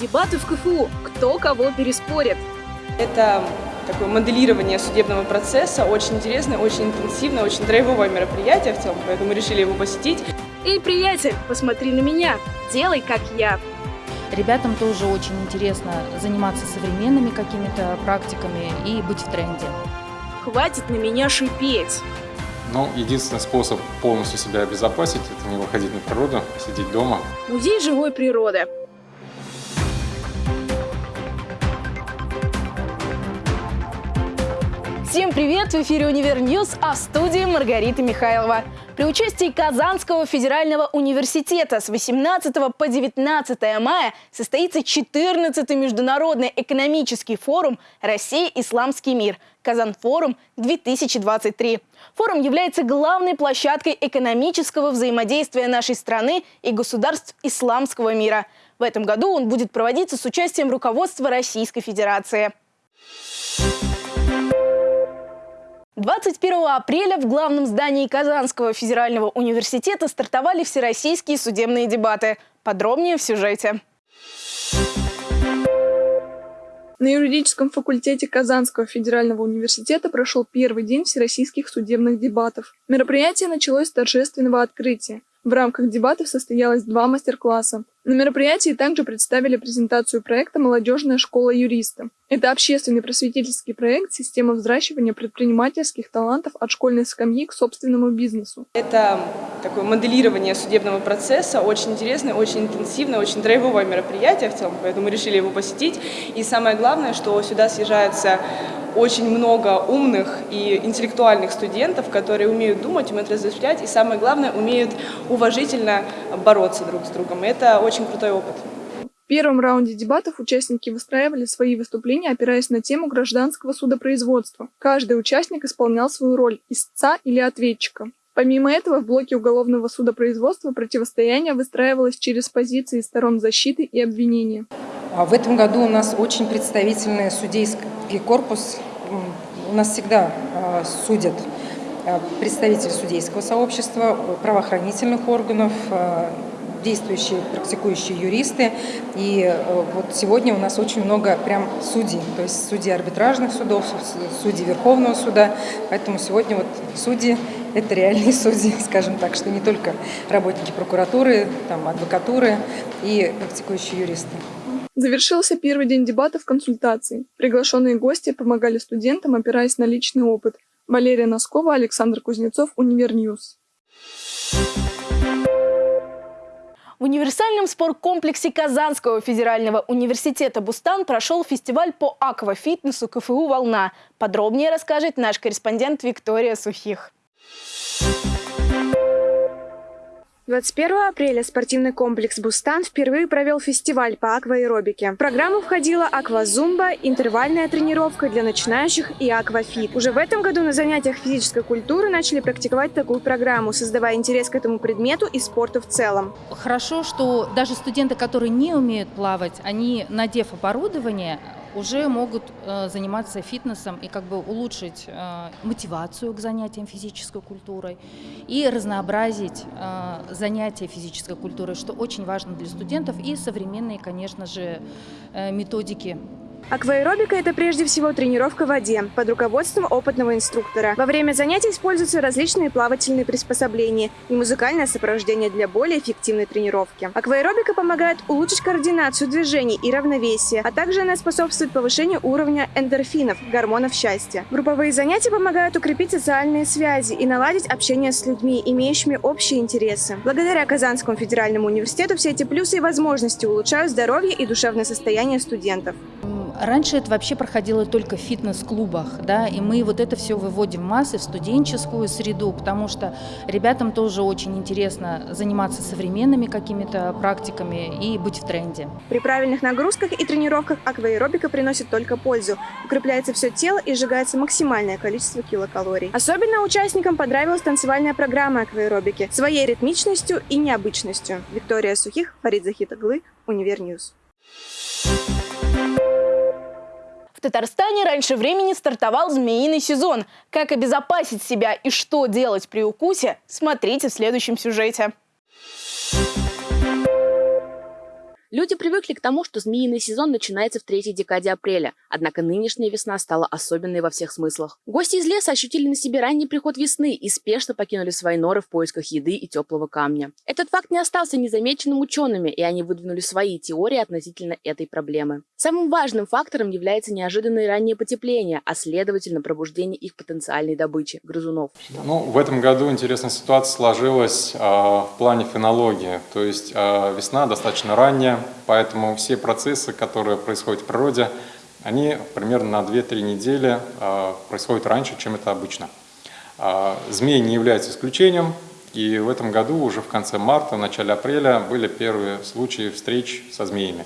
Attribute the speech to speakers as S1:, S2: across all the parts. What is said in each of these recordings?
S1: Дебаты в КФУ. Кто кого переспорит?
S2: Это такое моделирование судебного процесса, очень интересное, очень интенсивное, очень драйвовое мероприятие в целом, поэтому решили его посетить.
S1: Эй, приятель, посмотри на меня, делай как я.
S3: Ребятам тоже очень интересно заниматься современными какими-то практиками и быть в тренде.
S1: Хватит на меня шипеть.
S4: Ну, единственный способ полностью себя обезопасить – это не выходить на природу, сидеть дома.
S1: Музей живой природы. Всем привет! В эфире «Univer News», а в студии Маргарита Михайлова. При участии Казанского федерального университета с 18 по 19 мая состоится 14-й международный экономический форум «Россия. Исламский мир» «KazanForum-2023». Форум является главной площадкой экономического взаимодействия нашей страны и государств исламского мира. В этом году он будет проводиться с участием руководства Российской Федерации. 21 апреля в главном здании Казанского федерального университета стартовали всероссийские судебные дебаты. Подробнее в сюжете.
S5: На юридическом факультете Казанского федерального университета прошел первый день всероссийских судебных дебатов. Мероприятие началось с торжественного открытия. В рамках дебатов состоялось два мастер-класса. На мероприятии также представили презентацию проекта «Молодежная школа юриста». Это общественный просветительский проект «Система взращивания предпринимательских талантов от школьной скамьи к собственному бизнесу».
S2: Это такое моделирование судебного процесса, очень интересное, очень интенсивное, очень драйвовое мероприятие в целом, поэтому решили его посетить. И самое главное, что сюда съезжаются очень много умных и интеллектуальных студентов, которые умеют думать, умеют размышлять и, самое главное, умеют уважительно бороться друг с другом. Это очень крутой опыт.
S5: В первом раунде дебатов участники выстраивали свои выступления, опираясь на тему гражданского судопроизводства. Каждый участник исполнял свою роль – истца или ответчика. Помимо этого, в блоке уголовного судопроизводства противостояние выстраивалось через позиции сторон защиты и обвинения.
S6: А в этом году у нас очень представительный судейский корпус. У нас всегда а, судят а, представители судейского сообщества, правоохранительных органов, действующие, практикующие юристы. И э, вот сегодня у нас очень много прям судей, то есть судьи арбитражных судов, судьи Верховного суда. Поэтому сегодня вот судьи – это реальные судьи, скажем так, что не только работники прокуратуры, там, адвокатуры и практикующие юристы.
S5: Завершился первый день дебатов консультаций. Приглашенные гости помогали студентам, опираясь на личный опыт. Валерия Носкова, Александр Кузнецов, Univer News.
S1: В универсальном спорткомплексе Казанского федерального университета «Бустан» прошел фестиваль по аквафитнесу КФУ «Волна». Подробнее расскажет наш корреспондент Виктория Сухих.
S7: 21 апреля спортивный комплекс «Бустан» впервые провел фестиваль по акваэробике. В программу входила аквазумба, интервальная тренировка для начинающих и аквафит. Уже в этом году на занятиях физической культуры начали практиковать такую программу, создавая интерес к этому предмету и спорту в целом.
S3: Хорошо, что даже студенты, которые не умеют плавать, они, надев оборудование, уже могут э, заниматься фитнесом и как бы улучшить э, мотивацию к занятиям физической культурой и разнообразить э, занятия физической культурой, что очень важно для студентов, и современные, конечно же, методики
S7: Акваэробика – это прежде всего тренировка в воде под руководством опытного инструктора. Во время занятий используются различные плавательные приспособления и музыкальное сопровождение для более эффективной тренировки. Акваэробика помогает улучшить координацию движений и равновесие, а также она способствует повышению уровня эндорфинов – гормонов счастья. Групповые занятия помогают укрепить социальные связи и наладить общение с людьми, имеющими общие интересы. Благодаря Казанскому федеральному университету все эти плюсы и возможности улучшают здоровье и душевное состояние студентов.
S3: Раньше это вообще проходило только в фитнес-клубах, да, и мы вот это все выводим в массы, в студенческую среду, потому что ребятам тоже очень интересно заниматься современными какими-то практиками и быть в тренде.
S7: При правильных нагрузках и тренировках акваэробика приносит только пользу. Укрепляется все тело и сжигается максимальное количество килокалорий. Особенно участникам понравилась танцевальная программа акваэробики своей ритмичностью и необычностью. Виктория Сухих, Фарид Захитуглы, Univer News.
S1: В Татарстане раньше времени стартовал змеиный сезон. Как обезопасить себя и что делать при укусе, смотрите в следующем сюжете.
S8: Люди привыкли к тому, что змеиный сезон начинается в третьей декаде апреля, однако нынешняя весна стала особенной во всех смыслах. Гости из леса ощутили на себе ранний приход весны и спешно покинули свои норы в поисках еды и теплого камня. Этот факт не остался незамеченным учеными, и они выдвинули свои теории относительно этой проблемы. Самым важным фактором является неожиданное раннее потепление, а следовательно пробуждение их потенциальной добычи – грызунов.
S4: Ну, в этом году интересная ситуация сложилась э, в плане фенологии. То есть э, весна достаточно ранняя, поэтому все процессы, которые происходят в природе, они примерно на 2-3 недели э, происходят раньше, чем это обычно. Э, змеи не являются исключением, и в этом году уже в конце марта, начале апреля были первые случаи встреч со змеями.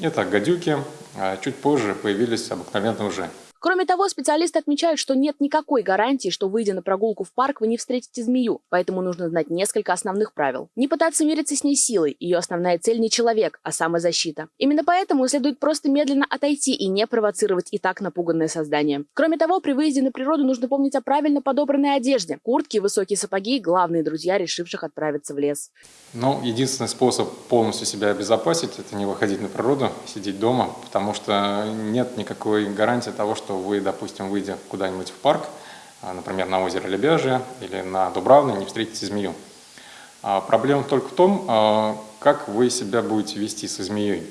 S4: Это гадюки, а чуть позже появились обыкновенные уже.
S8: Кроме того, специалисты отмечают, что нет никакой гарантии, что выйдя на прогулку в парк, вы не встретите змею, поэтому нужно знать несколько основных правил. Не пытаться мириться с ней силой, ее основная цель не человек, а самозащита. Именно поэтому следует просто медленно отойти и не провоцировать и так напуганное создание. Кроме того, при выезде на природу нужно помнить о правильно подобранной одежде. Куртки высокие сапоги – главные друзья, решивших отправиться в лес.
S4: Ну, единственный способ полностью себя обезопасить – это не выходить на природу, сидеть дома, потому что нет никакой гарантии того, что вы, допустим, выйдя куда-нибудь в парк, а, например, на озеро Лебяжье или на Дубравной, не встретите змею. А проблема только в том, а, как вы себя будете вести со змеей.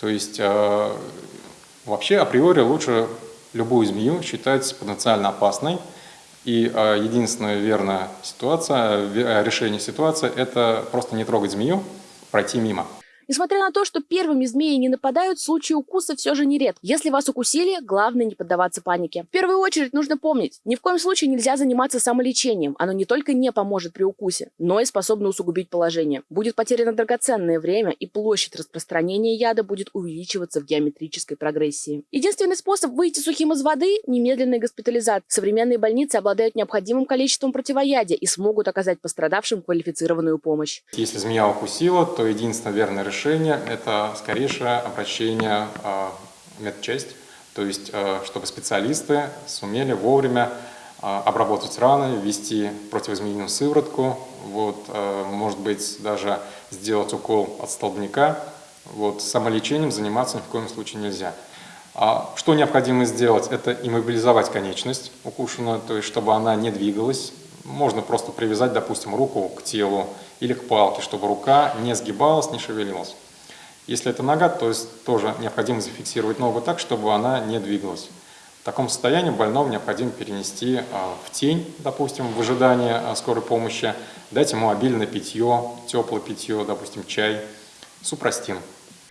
S4: То есть вообще априори лучше любую змею считать потенциально опасной, и единственная верная ситуация, решение ситуации – это просто не трогать змею, пройти мимо.
S8: Несмотря на то, что первыми змеи не нападают, случаи укуса все же нередки. Если вас укусили, главное не поддаваться панике. В первую очередь нужно помнить, ни в коем случае нельзя заниматься самолечением. Оно не только не поможет при укусе, но и способно усугубить положение. Будет потеряно драгоценное время, и площадь распространения яда будет увеличиваться в геометрической прогрессии. Единственный способ выйти сухим из воды – немедленная госпитализация. Современные больницы обладают необходимым количеством противоядия и смогут оказать пострадавшим квалифицированную помощь.
S4: Если змея укусила, то единственное верное решение решение – это скорейшее обращение а, в медчасть, то есть а, чтобы специалисты сумели вовремя а, обработать раны, ввести противозмеиную сыворотку, вот, может быть, даже сделать укол от столбняка. Вот, самолечением заниматься ни в коем случае нельзя. А что необходимо сделать? Это иммобилизовать конечность укушенную, то есть чтобы она не двигалась. Можно просто привязать, допустим, руку к телу, или к палке, чтобы рука не сгибалась, не шевелилась. Если это нога, то есть тоже необходимо зафиксировать ногу так, чтобы она не двигалась. В таком состоянии больного необходимо перенести а, в тень, допустим, в ожидании а, скорой помощи, дать ему обильное питье, теплое питье, допустим, чай, супрастин.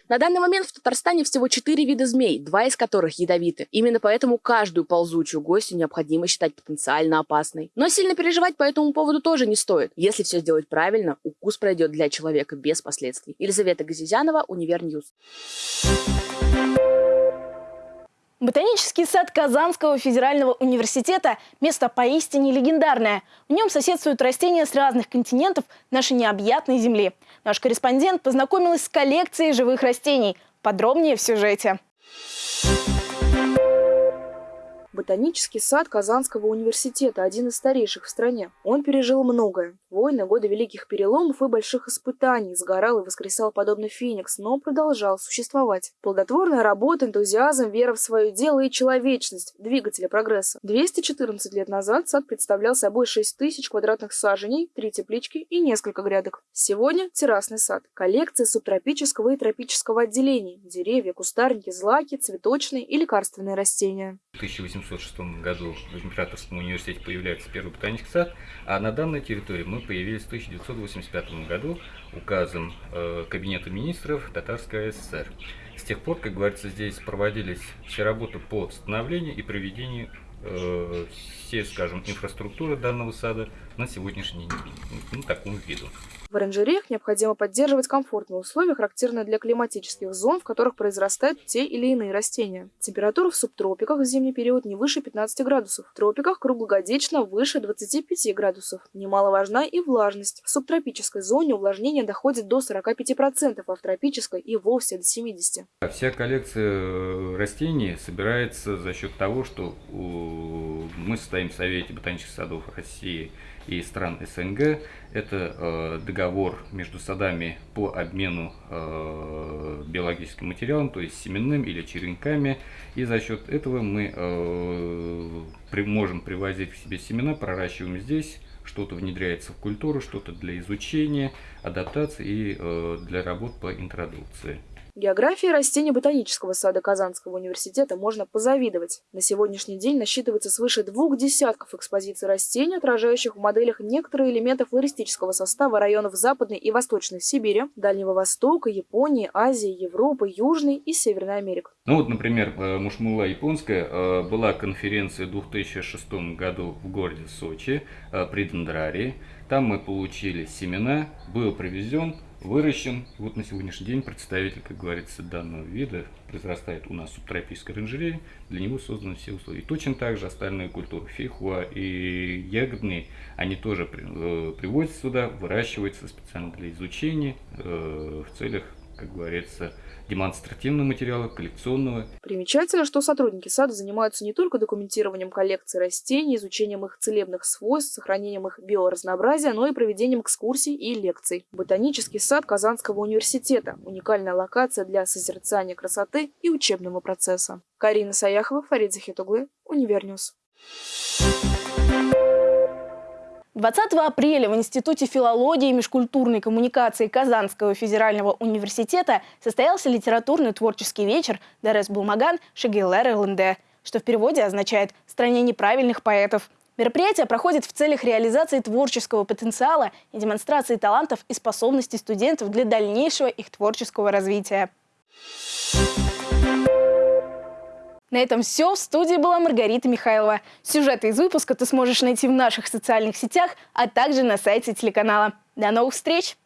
S8: На данный момент в Татарстане всего четыре вида змей, два из которых ядовиты. Именно поэтому каждую ползучую гостью необходимо считать потенциально опасной. Но сильно переживать по этому поводу тоже не стоит. Если все сделать правильно, укус пройдет для человека без последствий. Елизавета Газизянова, Univer News.
S1: Ботанический сад Казанского федерального университета – место поистине легендарное. В нем соседствуют растения с разных континентов нашей необъятной земли. Наш корреспондент познакомилась с коллекцией живых растений. Подробнее в сюжете.
S9: Ботанический сад Казанского университета – один из старейших в стране. Он пережил многое. Войны, годы великих переломов и больших испытаний, сгорал и воскресал подобно феникс, но продолжал существовать. Плодотворная работа, энтузиазм, вера в свое дело и человечность – двигатели прогресса. 214 лет назад сад представлял собой 6 тысяч квадратных саженей, три теплички и несколько грядок. Сегодня – террасный сад. Коллекция субтропического и тропического отделений – деревья, кустарники, злаки, цветочные и лекарственные растения.
S10: 1806 году в Императорском университете появляется первый ботанический сад, а на данной территории мы появились в 1985 году указом э, Кабинета министров Татарской ССР. С тех пор, как говорится, здесь проводились все работы по становлению и проведению э, всей, скажем, инфраструктуры данного сада на сегодняшний день, ну, такому виду.
S9: В оранжереях необходимо поддерживать комфортные условия, характерные для климатических зон, в которых произрастают те или иные растения. Температура в субтропиках в зимний период не выше 15 градусов, в тропиках круглогодично выше 25 градусов. Немаловажна и влажность. В субтропической зоне увлажнение доходит до 45%, а в тропической и вовсе до 70%.
S10: Вся коллекция э, растений собирается за счет того, что мы состоим в Совете ботанических садов России и стран СНГ. Это э, договор между садами по обмену э, биологическим материалом, то есть семенным или черенками. И за счет этого мы э, при, можем привозить к себе семена, проращиваем здесь, что-то внедряется в культуру, что-то для изучения, адаптации и э, для работ по интродукции.
S9: Географии растений ботанического сада Казанского университета можно позавидовать. На сегодняшний день насчитывается свыше двух десятков экспозиций растений, отражающих в моделях некоторые элементы флористического состава районов Западной и Восточной Сибири, Дальнего Востока, Японии, Азии, Европы, Южной и Северной Америки.
S10: Ну вот, например, э, Мушмула японская э, была конференция в 2006 году в городе Сочи э, при Дендрарии. Там мы получили семена, был привезен выращен. Вот на сегодняшний день представитель, как говорится, данного вида произрастает у нас в субтропической оранжерее. Для него созданы все условия. И точно так же остальные культуры, фейхуа и ягодные, они тоже э, приводятся сюда, выращиваются специально для изучения э, в целях, как говорится, демонстративного материала, коллекционного.
S9: Примечательно, что сотрудники сада занимаются не только документированием коллекции растений, изучением их целебных свойств, сохранением их биоразнообразия, но и проведением экскурсий и лекций. Ботанический сад Казанского университета – уникальная локация для созерцания красоты и учебного процесса. Карина Саяхова, Фарид Захитуглы, Univer News.
S1: 20 апреля в Институте филологии и межкультурной коммуникации Казанского федерального университета состоялся литературный творческий вечер «Дөрес булмаган шагыйрьләр илендә», что в переводе означает «стране неправильных поэтов». Мероприятие проходит в целях реализации творческого потенциала и демонстрации талантов и способностей студентов для дальнейшего их творческого развития. На этом все. В студии была Маргарита Михайлова. Сюжеты из выпуска ты сможешь найти в наших социальных сетях, а также на сайте телеканала. До новых встреч!